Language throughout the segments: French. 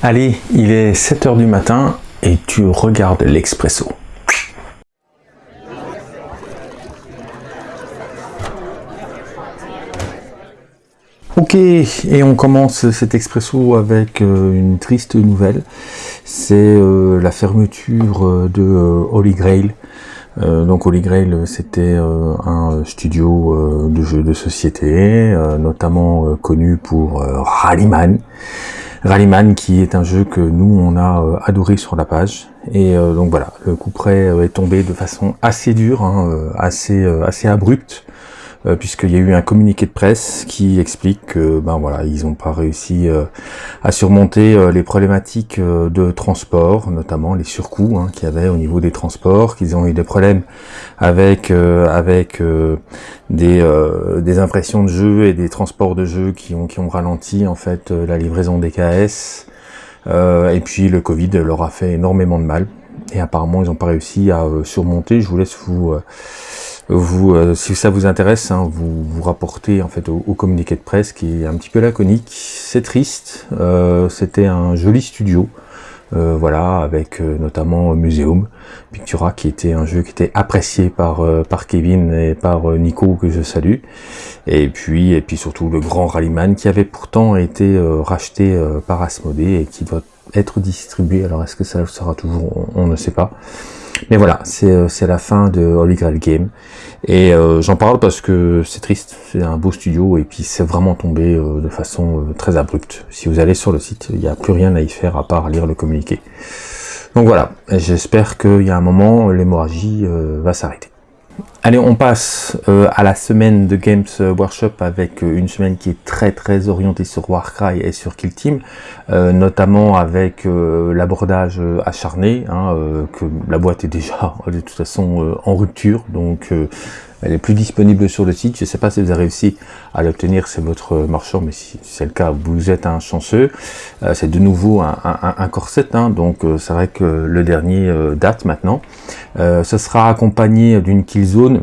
Allez, il est 7h du matin et tu regardes l'Expresso. Ok, et on commence cet expresso avec euh, une triste nouvelle. C'est euh, la fermeture euh, de Holy Grail. donc Holy Grail, c'était un studio de jeux de société, notamment connu pour Rallyman. Rallyman qui est un jeu que nous on a adoré sur la page. Et donc voilà, le coup près est tombé de façon assez dure, hein, assez, assez abrupte. Euh, puisqu'il y a eu un communiqué de presse qui explique que ben voilà ils n'ont pas réussi euh, à surmonter euh, les problématiques de transport, notamment les surcoûts hein, qu'il y avait au niveau des transports, qu'ils ont eu des problèmes avec avec des, impressions de jeux et des transports de jeux qui ont qui ont ralenti en fait la livraison des KS. et puis le Covid leur a fait énormément de mal et apparemment ils n'ont pas réussi à surmonter. Je vous laisse vous vous, euh, si ça vous intéresse, hein, vous vous rapportez en fait au, communiqué de presse qui est un petit peu laconique. C'est triste. Euh, C'était un joli studio, euh, voilà, avec euh, notamment Museum Pictura, qui était un jeu qui était apprécié par par Kevin et par Nico que je salue. Et puis et puis surtout le grand Rallyman qui avait pourtant été racheté par Asmodee et qui doit être distribué. Alors est-ce que ça sera toujours? On ne sait pas. Mais voilà, euh, c'est la fin de Holy Grail Game. Et euh, j'en parle parce que c'est triste, c'est un beau studio et puis c'est vraiment tombé euh, de façon très abrupte. Si vous allez sur le site, il n'y a plus rien à y faire à part lire le communiqué. Donc voilà, j'espère qu'il y a un moment, l'hémorragie va s'arrêter. Allez, on passe euh, à la semaine de Games Workshop avec euh, une semaine qui est très très orientée sur Warcry et sur Kill Team, euh, notamment avec l'abordage acharné, hein, que la boîte est déjà de toute façon en rupture, donc elle est plus disponible sur le site. Je ne sais pas si vous avez réussi à l'obtenir, c'est votre marchand, mais si c'est le cas, vous êtes un chanceux. C'est de nouveau un, corset, hein, donc c'est vrai que le dernier date maintenant. ce sera accompagné d'une killzone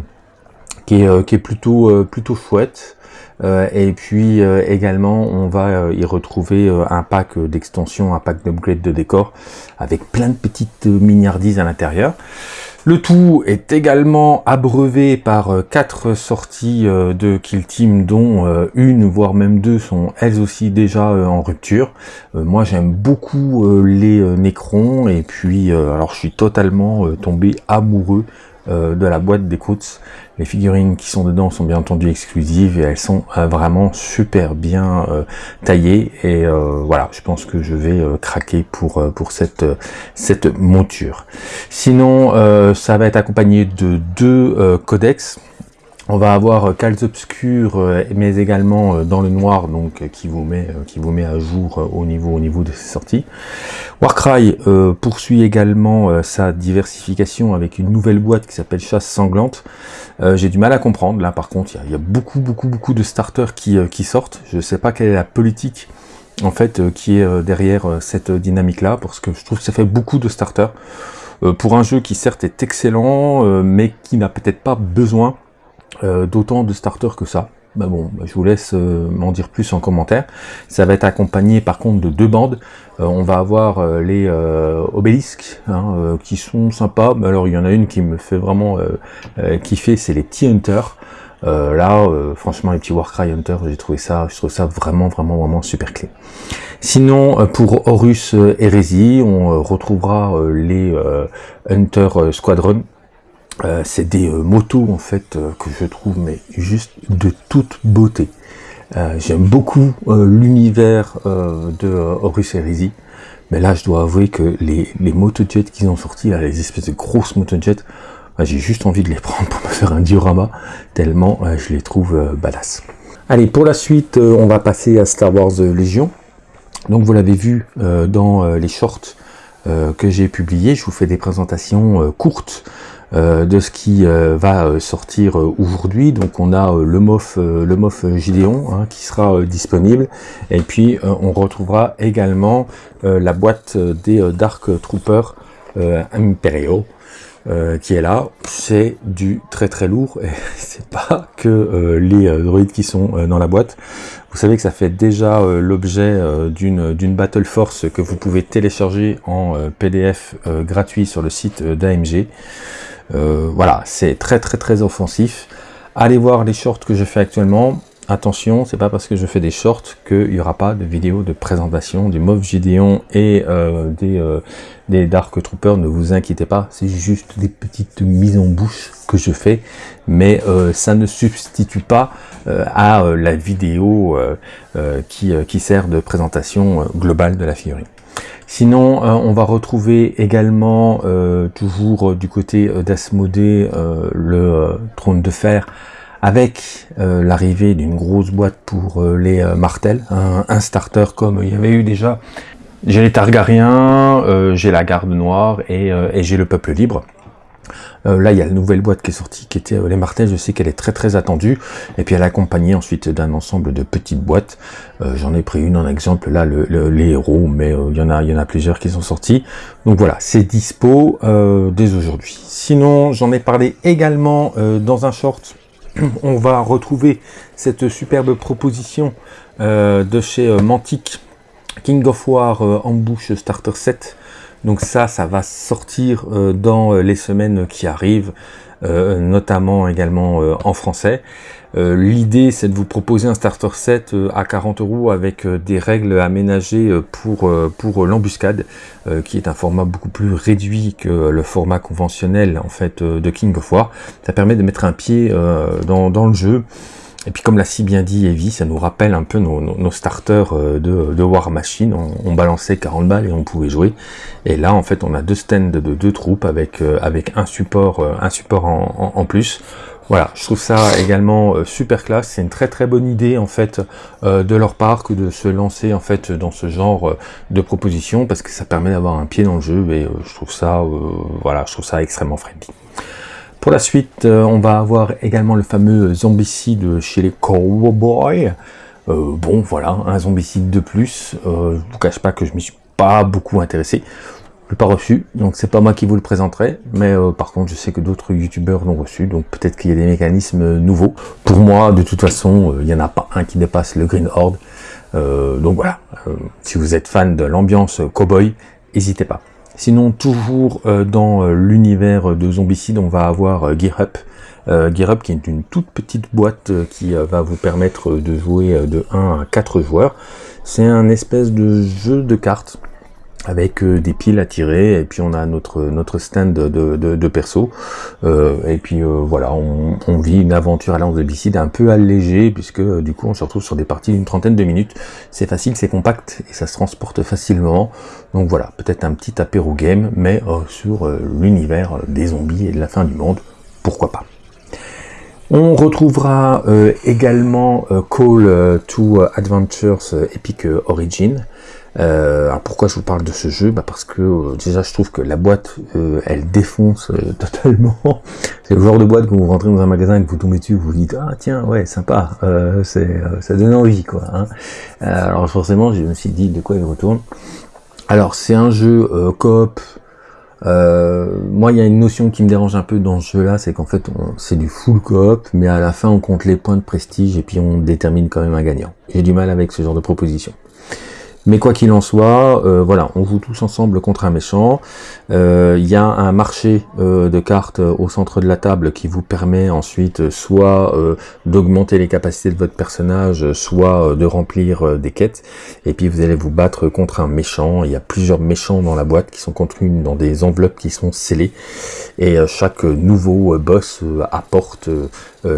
qui est, qui est plutôt, plutôt chouette. et puis également on va y retrouver un pack d'extension, un pack d'upgrade de décor avec plein de petites miniardises à l'intérieur. Le tout est également abreuvé par euh, quatre sorties euh, de Kill Team, dont euh, une, voire même deux, sont elles aussi déjà en rupture. Moi, j'aime beaucoup les Necrons, et puis, alors je suis totalement tombé amoureux euh, de la boîte d'écoute. Les figurines qui sont dedans sont bien entendu exclusives et elles sont euh, vraiment super bien euh, taillées. Et voilà, je pense que je vais craquer pour, pour cette, cette monture. Sinon, ça va être accompagné de deux codex. On va avoir Cals Obscur, mais également dans le noir, donc qui vous met qui vous met à jour au niveau au niveau de ses sorties. Warcry poursuit également sa diversification avec une nouvelle boîte qui s'appelle Chasse sanglante. J'ai du mal à comprendre. Là, par contre, il y, a beaucoup beaucoup beaucoup de starters qui qui sortent. Je ne sais pas quelle est la politique en fait qui est derrière cette dynamique là, parce que je trouve que ça fait beaucoup de starters pour un jeu qui certes est excellent, mais qui n'a peut-être pas besoin euh, d'autant de starters que ça. Bah bon, bah, je vous laisse euh, m'en dire plus en commentaire. Ça va être accompagné par contre de deux bandes. Euh, on va avoir les obélisques hein, qui sont sympas. Alors il y en a une qui me fait vraiment kiffer, c'est les T-Hunter. là, franchement, les petits Warcry Hunter, j'ai trouvé ça, je trouve ça vraiment, vraiment, vraiment super clé. Sinon, pour Horus Hérésie, on retrouvera les Hunter Squadron euh, c'est des euh, motos en fait euh, que je trouve mais juste de toute beauté. J'aime beaucoup l'univers de Horus Heresy, mais là je dois avouer que les, les motojets qu'ils ont sortis, les espèces de grosses motojets, bah, j'ai juste envie de les prendre pour me faire un diorama, tellement je les trouve badass. Allez, pour la suite, on va passer à Star Wars Légion. Donc vous l'avez vu dans les shorts que j'ai publiés, je vous fais des présentations courtes de ce qui euh, va euh, sortir aujourd'hui. Donc on a le MOF, le MOF Gideon hein, qui sera disponible. Et puis on retrouvera également la boîte des Dark Troopers Imperial. qui est là, c'est du très très lourd et c'est pas que les droïdes qui sont dans la boîte. Vous savez que ça fait déjà l'objet d'une d'une Battle Force que vous pouvez télécharger en PDF gratuit sur le site d'AMG. Voilà, c'est très très très offensif. Allez voir les shorts que je fais actuellement. Attention, c'est pas parce que je fais des shorts qu'il n'y aura pas de vidéo de présentation du Moff Gideon et euh, des, euh, des Dark Troopers, ne vous inquiétez pas, c'est juste des petites mises en bouche que je fais, mais euh, ça ne substitue pas à la vidéo qui, qui, sert de présentation globale de la figurine. Sinon, on va retrouver également, toujours du côté d'Asmodée, le trône de fer avec euh, l'arrivée d'une grosse boîte pour euh, les euh, Martel, un, starter comme il y avait eu déjà. J'ai les Targaryens, j'ai la Garde Noire et, j'ai le Peuple Libre. Là, il y a la nouvelle boîte qui est sortie, qui était les Martel. Je sais qu'elle est très très attendue. Et puis elle est accompagnée ensuite d'un ensemble de petites boîtes. J'en ai pris une en exemple, là, les héros, mais il y en a, plusieurs qui sont sortis. Donc voilà, c'est dispo dès aujourd'hui. Sinon, j'en ai parlé également dans un short on va retrouver cette superbe proposition euh, de chez euh, Mantic, King of War euh, Ambush Starter Set. Donc ça, ça va sortir dans les semaines qui arrivent, notamment également en français. L'idée, c'est de vous proposer un starter set à 40 euros avec des règles aménagées pour, pour l'embuscade, qui est un format beaucoup plus réduit que le format conventionnel en fait de King of War. Ça permet de mettre un pied dans, dans le jeu et puis comme l'a si bien dit Evie, ça nous rappelle un peu nos, starters euh, de, War Machine. On, balançait 40 balles et on pouvait jouer. Et là, en fait, on a deux stands de deux troupes avec, euh, avec un support, euh, un support en, plus. Voilà, je trouve ça également super classe. C'est une très très bonne idée en fait de leur part que de se lancer en fait dans ce genre de proposition parce que ça permet d'avoir un pied dans le jeu et je trouve ça, voilà, je trouve ça extrêmement friendly. Pour la suite, euh, on va avoir également le fameux zombicide chez les Cowboys. Euh, bon, voilà, un zombicide de plus. Euh, je vous cache pas que je m'y suis pas beaucoup intéressé. Je l'ai pas reçu, donc c'est pas moi qui vous le présenterai, mais euh, par contre je sais que d'autres youtubeurs l'ont reçu, donc peut-être qu'il y a des mécanismes nouveaux. Pour moi, de toute façon, il n'y en a pas un qui dépasse le Green Horde. donc voilà, si vous êtes fan de l'ambiance cowboy, n'hésitez pas. Sinon, toujours euh, dans euh, l'univers de Zombicide, on va avoir euh, Gear Up. Gear Up qui est une toute petite boîte qui va vous permettre de jouer de 1 à 4 joueurs. C'est un espèce de jeu de cartes avec euh, des piles à tirer et puis on a notre notre stand de, de, perso. Euh, et puis euh, voilà on, on, vit une aventure à l'ance de bicide un peu allégée puisque du coup on se retrouve sur des parties d'une trentaine de minutes. C'est facile c'est compact et ça se transporte facilement. Donc voilà peut-être un petit apéro game mais sur l'univers des zombies et de la fin du monde. Pourquoi pas. On retrouvera également Call to Adventures Epic Origin euh, alors pourquoi je vous parle de ce jeu bah Parce que euh, déjà je trouve que la boîte euh, elle défonce euh, totalement. C'est le genre de boîte que vous rentrez dans un magasin et que vous tombez dessus, vous vous dites ah tiens ouais sympa, c'est ça donne envie quoi. Hein. alors forcément je me suis dit de quoi il retourne. Alors c'est un jeu coop. moi il y a une notion qui me dérange un peu dans ce jeu là, c'est qu'en fait c'est du full coop, mais à la fin on compte les points de prestige et puis on détermine quand même un gagnant. J'ai du mal avec ce genre de proposition. Mais quoi qu'il en soit, euh, voilà, on joue tous ensemble contre un méchant. Euh, il y a un marché euh, de cartes au centre de la table qui vous permet ensuite soit d'augmenter les capacités de votre personnage, soit de remplir des quêtes. Et puis vous allez vous battre contre un méchant. Il y a plusieurs méchants dans la boîte qui sont contenus dans des enveloppes qui sont scellées. Et chaque nouveau boss apporte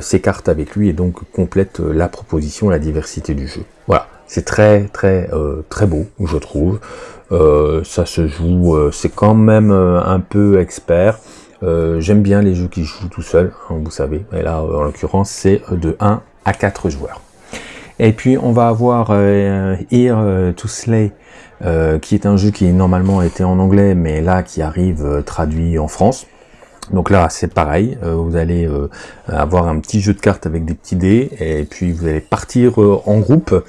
ses cartes avec lui et donc complète la proposition, la diversité du jeu. Voilà. C'est très très euh, très beau, je trouve. Euh, ça se joue, euh, c'est quand même un peu expert. J'aime bien les jeux qui jouent tout seul, hein, vous savez. Et là, en l'occurrence, c'est de 1 à 4 joueurs. Et puis, on va avoir Here to Slay, qui est un jeu qui normalement était en anglais, mais là qui arrive traduit en France. Donc là, c'est pareil, vous allez avoir un petit jeu de cartes avec des petits dés, et puis vous allez partir en groupe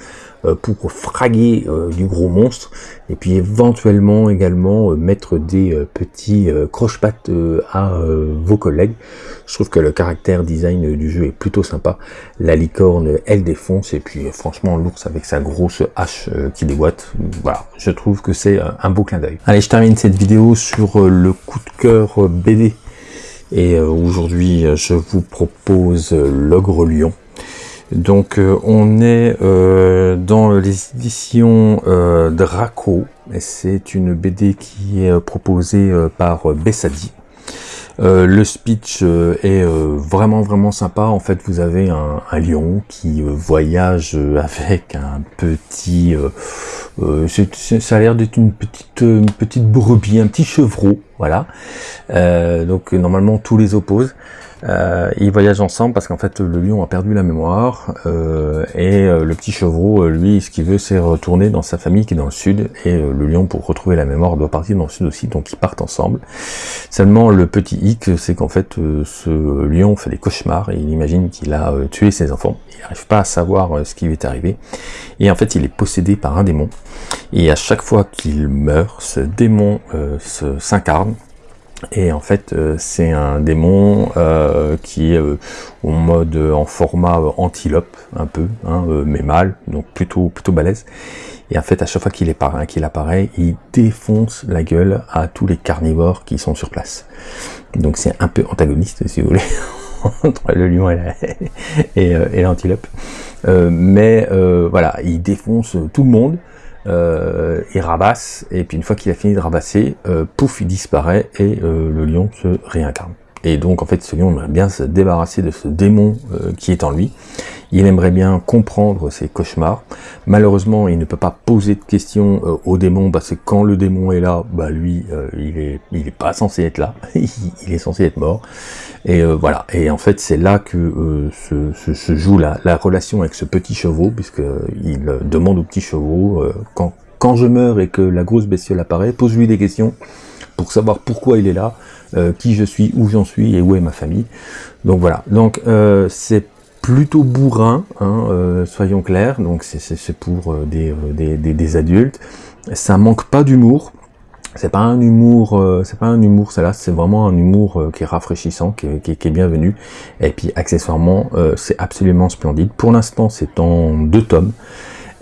pour fraguer euh, du gros monstre et puis éventuellement également euh, mettre des petits croche-pattes à vos collègues. Je trouve que le caractère design du jeu est plutôt sympa. La licorne, elle défonce et puis franchement l'ours avec sa grosse hache qui déboîte. Voilà, je trouve que c'est un beau clin d'œil. Allez, je termine cette vidéo sur le coup de cœur BD. Et aujourd'hui, je vous propose l'Ogre Lion. Donc euh, on est euh, dans les éditions euh, Draco, c'est une BD qui est proposée par Bessadi. le speech est vraiment vraiment sympa. En fait, vous avez un, lion qui voyage avec un petit, ça a l'air d'être une petite une petite brebis, un petit chevreau, voilà. donc normalement tous les opposent. Euh, ils voyagent ensemble parce qu'en fait le lion a perdu la mémoire euh, et euh, le petit chevreau, euh, lui, ce qu'il veut c'est retourner dans sa famille qui est dans le sud et le lion pour retrouver la mémoire doit partir dans le sud aussi, donc ils partent ensemble. Seulement le petit hic c'est qu'en fait ce lion fait des cauchemars et il imagine qu'il a tué ses enfants. Il n'arrive pas à savoir ce qui lui est arrivé et en fait il est possédé par un démon et à chaque fois qu'il meurt, ce démon s'incarne et en fait, euh, c'est un démon euh, qui est euh, en mode en format antilope un peu, hein, mais mâle, donc plutôt plutôt balèze. Et en fait, à chaque fois qu'il qu'il apparaît, il défonce la gueule à tous les carnivores qui sont sur place. Donc c'est un peu antagoniste, si vous voulez, entre le lion et l'antilope. mais voilà, il défonce tout le monde euh, il rabasse, et puis une fois qu'il a fini de rabasser, euh, pouf, il disparaît, et euh, le lion se réincarne. Et donc en fait ce lion aimerait bien se débarrasser de ce démon euh, qui est en lui. Il aimerait bien comprendre ses cauchemars. Malheureusement, il ne peut pas poser de questions euh, au démon parce que quand le démon est là, bah lui, il est il est pas censé être là. il est censé être mort. Et voilà. Et en fait, c'est là que se, se, joue la, la, relation avec ce petit chevaux, puisque il demande au petit chevaux quand quand je meurs et que la grosse bestiole apparaît, pose-lui des questions pour savoir pourquoi il est là, euh, qui je suis, où j'en suis et où est ma famille. Donc voilà, donc euh, c'est plutôt bourrin, hein, euh, soyons clairs, donc c'est pour des, des, des, adultes. Ça manque pas d'humour, c'est pas un humour, c'est pas un humour, ça là, c'est vraiment un humour qui est rafraîchissant, qui est, qui est, bienvenu. Et puis accessoirement, c'est absolument splendide. Pour l'instant, c'est en deux tomes.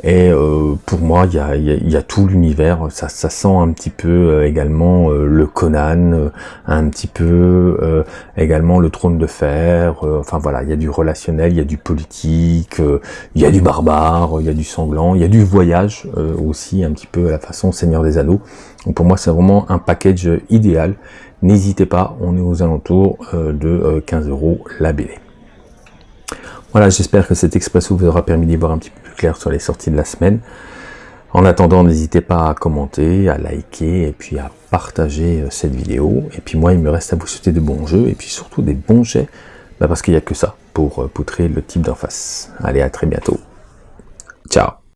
Et euh, pour moi, il y a, y a, tout l'univers. Ça, ça, sent un petit peu euh, également euh, le Conan, un petit peu également le Trône de Fer. enfin voilà, il y a du relationnel, il y a du politique, il y a du barbare, il y a du sanglant, il y a du voyage aussi un petit peu à la façon Seigneur des Anneaux. Donc pour moi, c'est vraiment un package idéal. N'hésitez pas, on est aux alentours de 15 euros la BD. Voilà, j'espère que cet expresso vous aura permis d'y voir un petit peu clair sur les sorties de la semaine. En attendant, n'hésitez pas à commenter, à liker et puis à partager euh, cette vidéo. Et puis moi, il me reste à vous souhaiter de bons jeux et puis surtout des bons jets, bah, parce qu'il n'y a que ça pour euh, poutrer le type d'en face. Allez, à très bientôt. Ciao